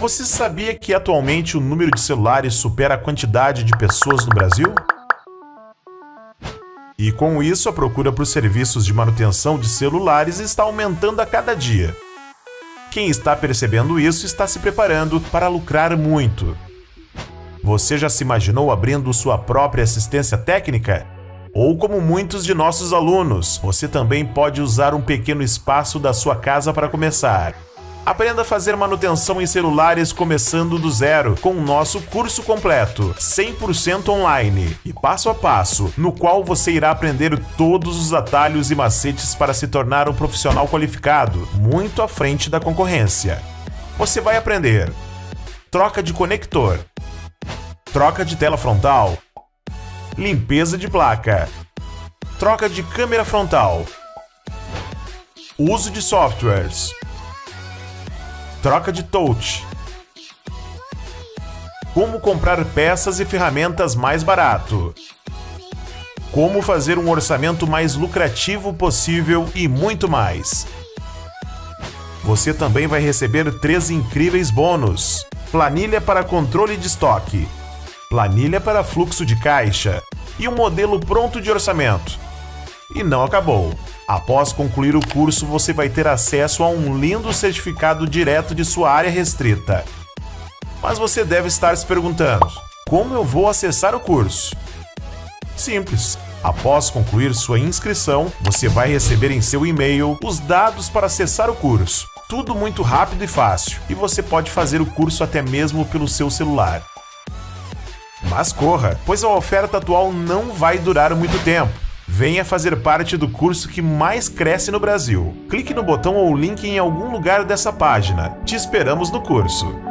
Você sabia que atualmente o número de celulares supera a quantidade de pessoas no Brasil? E com isso, a procura por serviços de manutenção de celulares está aumentando a cada dia. Quem está percebendo isso está se preparando para lucrar muito. Você já se imaginou abrindo sua própria assistência técnica? Ou como muitos de nossos alunos, você também pode usar um pequeno espaço da sua casa para começar. Aprenda a fazer manutenção em celulares começando do zero com o nosso curso completo, 100% online e passo a passo, no qual você irá aprender todos os atalhos e macetes para se tornar um profissional qualificado, muito à frente da concorrência. Você vai aprender. Troca de conector, troca de tela frontal, limpeza de placa, troca de câmera frontal, uso de softwares, troca de touch, como comprar peças e ferramentas mais barato, como fazer um orçamento mais lucrativo possível e muito mais. Você também vai receber três incríveis bônus: planilha para controle de estoque, planilha para fluxo de caixa. E um modelo pronto de orçamento. E não acabou. Após concluir o curso, você vai ter acesso a um lindo certificado direto de sua área restrita. Mas você deve estar se perguntando: como eu vou acessar o curso? Simples. Após concluir sua inscrição, você vai receber em seu e-mail os dados para acessar o curso. Tudo muito rápido e fácil, e você pode fazer o curso até mesmo pelo seu celular. Mas corra, pois a oferta atual não vai durar muito tempo. Venha fazer parte do curso que mais cresce no Brasil. Clique no botão ou link em algum lugar dessa página. Te esperamos no curso.